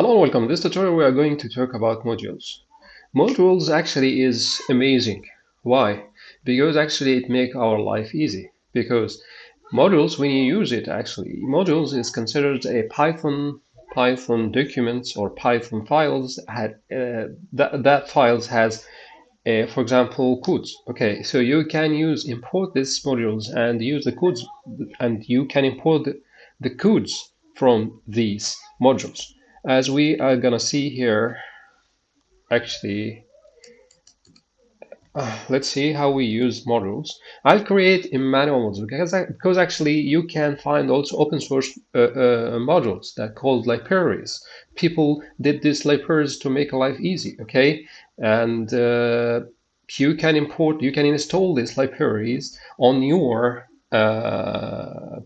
Hello and welcome. In this tutorial we are going to talk about modules. Modules actually is amazing. Why? Because actually it make our life easy. Because modules, when you use it actually, modules is considered a Python Python documents or Python files had uh, that, that files has uh, for example codes okay so you can use import these modules and use the codes and you can import the, the codes from these modules as we are gonna see here actually uh, let's see how we use modules I'll create a manual module because, because actually you can find also open source uh, uh, modules that called libraries. People did these libraries to make life easy okay? And uh, you can import you can install these libraries on your uh,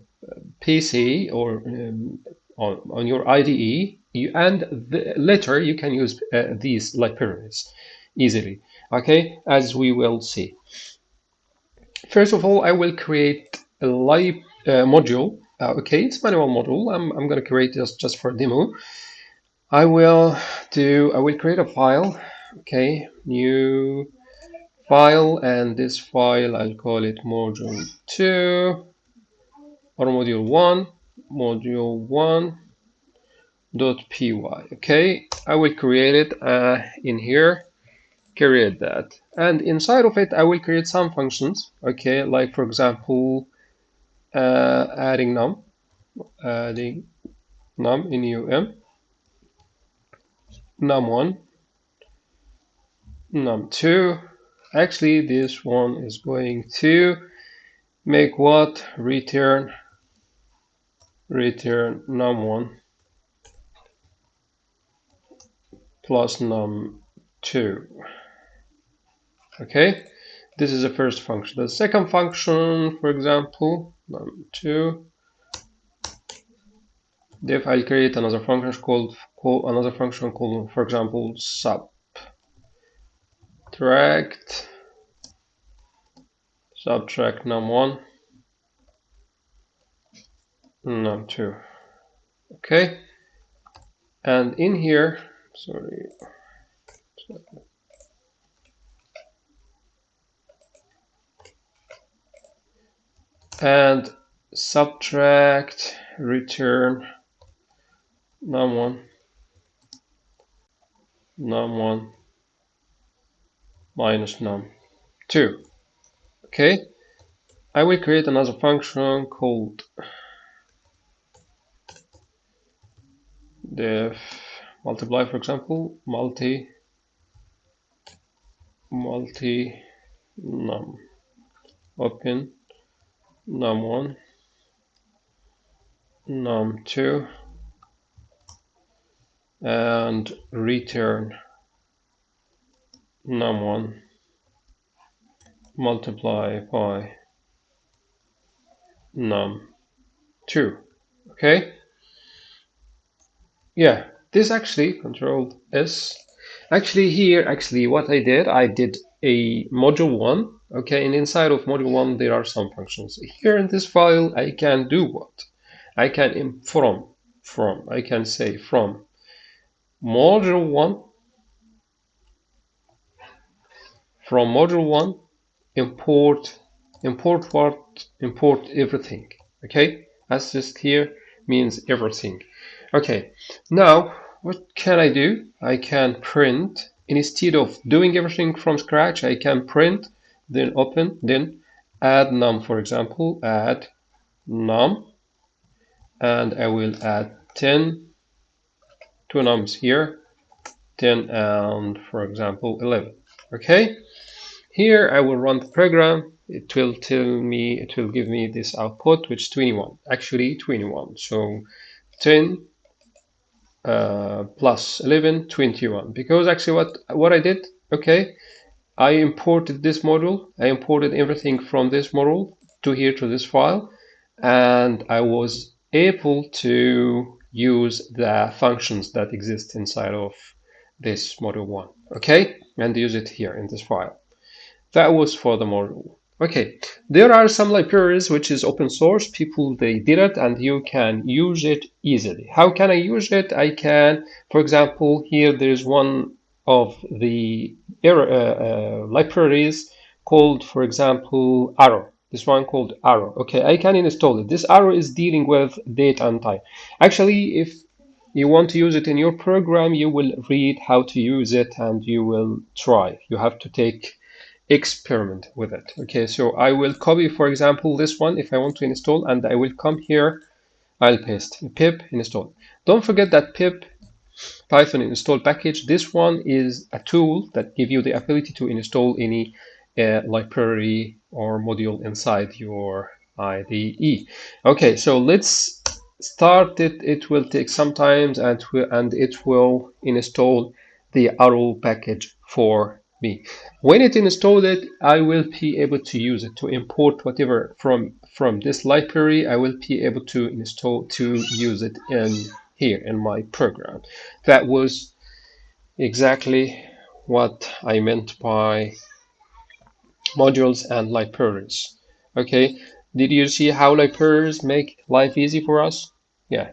PC or um, on, on your IDE you, and the, later you can use uh, these libraries easily. Okay as we will see. First of all I will create a lib uh, module. Uh, okay it's manual module. I'm, I'm gonna create this just for demo. I will do I will create a file. Okay new file and this file I'll call it module 2 or module 1 module 1 dot py okay? I will create it uh, in here. Create that. And inside of it i will create some functions okay? Like for example uh, adding num adding num in um num1 num2 actually this one is going to make what? Return return num1 plus num2 okay this is the first function. The second function for example num2 if I'll create another function called call another function called for example subtract. Subtract num1 num2 okay. And in here sorry. And subtract return num1 num1 minus num2 okay. I will create another function called def multiply for example multi multi num. Open num1 num2 and return num1 multiply by num2 okay? Yeah this actually control S. Actually here, actually what I did, I did a module one. Okay, and inside of module one, there are some functions. Here in this file, I can do what? I can from, from, I can say from module one, from module one, import, import what? Import everything. Okay, that's just here means everything. Okay, now what can I do? I can print. Instead of doing everything from scratch I can print then open then add num for example add num and I will add 10 two nums here 10 and for example 11 okay? Here I will run the program. It will tell me it will give me this output which is 21 actually 21 so 10 uh, plus 11 21 because actually what what I did okay I imported this module. I imported everything from this module to here to this file. And I was able to use the functions that exist inside of this module one okay? And use it here in this file. That was for the module Okay, there are some libraries which is open source. People they did it and you can use it easily. How can I use it? I can, for example, here there's one of the uh, uh, libraries called, for example, Arrow. This one called Arrow. Okay, I can install it. This Arrow is dealing with date and time. Actually, if you want to use it in your program, you will read how to use it and you will try. You have to take experiment with it. Okay, so I will copy, for example, this one if I want to install, and I will come here, I'll paste pip install. Don't forget that pip Python install package. This one is a tool that give you the ability to install any uh, library or module inside your IDE. Okay, so let's start it. It will take some time and, and it will install the Arrow package for me. When it installed it, I will be able to use it to import whatever from from this library. I will be able to install to use it in here in my program. That was exactly what I meant by modules and libraries. Okay, did you see how libraries make life easy for us? Yeah.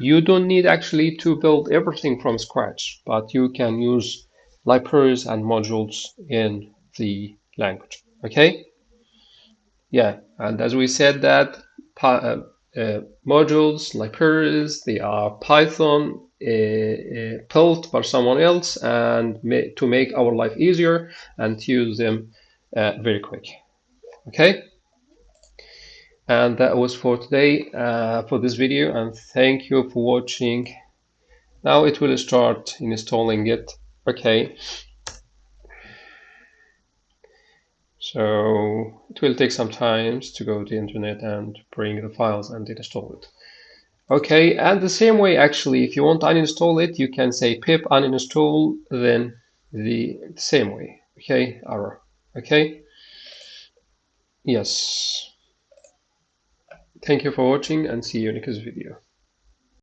You don't need actually to build everything from scratch, but you can use libraries and modules in the language. Okay? Yeah, and as we said that uh, uh, modules, libraries, they are Python uh, uh built by someone else and ma to make our life easier and to use them uh, very quick. Okay? And that was for today, uh, for this video, and thank you for watching. Now it will start installing it Okay. So it will take some time to go to the internet and bring the files and install it. Okay, and the same way actually, if you want to uninstall it, you can say pip uninstall, then the same way. Okay, arrow. Okay. Yes. Thank you for watching and see you in the next video.